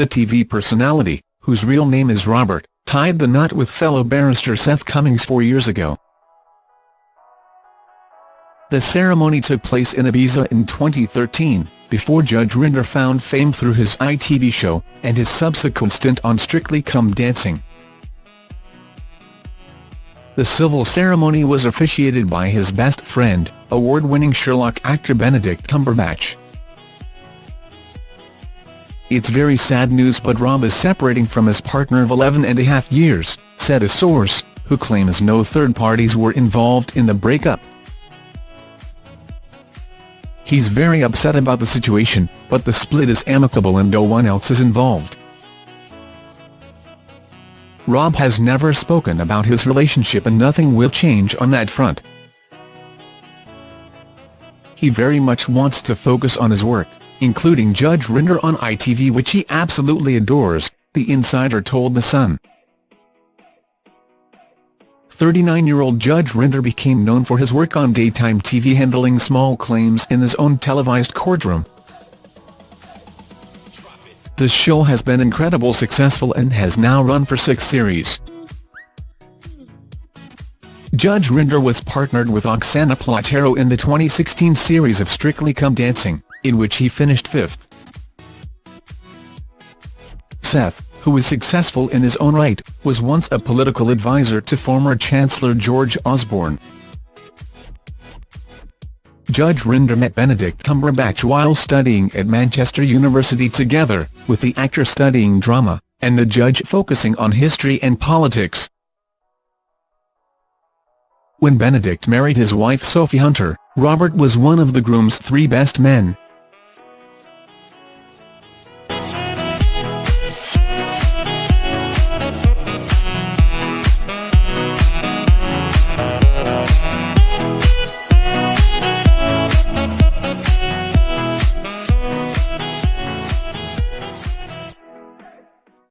the TV personality, whose real name is Robert, tied the knot with fellow barrister Seth Cummings four years ago. The ceremony took place in Ibiza in 2013, before Judge Rinder found fame through his ITV show, and his subsequent stint on Strictly Come Dancing. The civil ceremony was officiated by his best friend, award-winning Sherlock actor Benedict Cumberbatch. It's very sad news but Rob is separating from his partner of 11 and a half years, said a source, who claims no third parties were involved in the breakup. He's very upset about the situation, but the split is amicable and no one else is involved. Rob has never spoken about his relationship and nothing will change on that front. He very much wants to focus on his work including Judge Rinder on ITV which he absolutely adores, the insider told The Sun. 39-year-old Judge Rinder became known for his work on daytime TV handling small claims in his own televised courtroom. The show has been incredibly successful and has now run for six series. Judge Rinder was partnered with Oksana Platero in the 2016 series of Strictly Come Dancing in which he finished fifth. Seth, who was successful in his own right, was once a political advisor to former Chancellor George Osborne. Judge Rinder met Benedict Cumberbatch while studying at Manchester University together, with the actor studying drama, and the judge focusing on history and politics. When Benedict married his wife Sophie Hunter, Robert was one of the groom's three best men,